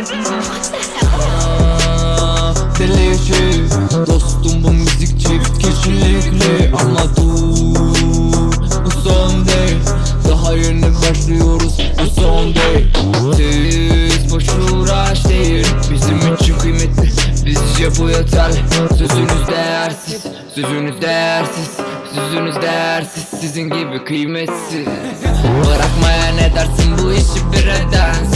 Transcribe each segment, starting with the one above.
Aa, Deli işi Dostum bu müzik çift kişilikli. Ama dur Bu son değil. Daha yeni başlıyoruz Bu son değil. Siz boş uğraş değil Bizim için kıymetli. Bizce bu yeterli Sözünüz değersiz Sözünüz değersiz Sözünüz değersiz. Sizin gibi kıymetsiz. Bırakmaya ne dersin bu işi bir edensiz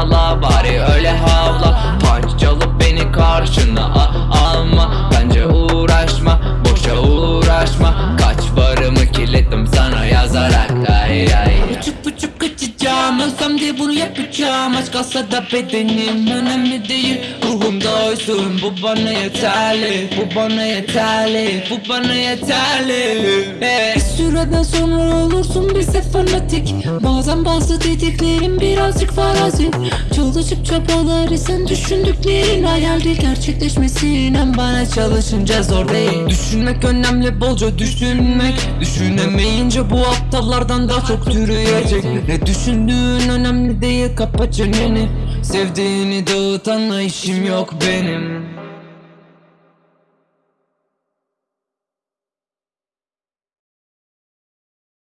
Çabala bari öyle havla. Punch çalıp beni karşına alma. Bence uğraşma boşa uğraşma. Kaç varımı kilittim sana yazarak. Ay ay Uçup uçup kaçacağım Ölsem de bunu yapacağım. Aç kalsa da bedenim önemli değil. Ruhumda oysun bu bana yeterli. Bu bana yeterli Bu bana yeterli. Hey. Bir süreden sonra olursun bize fanatik Bazen bazı dediklerim birazcık farazi. Çalışıp çabalar isen düşündüklerin hayal Gerçekleşmesi inan bana çalışınca zor değil. Düşünmek önemli bolca düşünmek. Düşünemeyince bu aptallardan daha çok türüyecek. Ne düşündüğün önemli değil kapa çeneni. Sevdiğini dağıtanla işim yok benim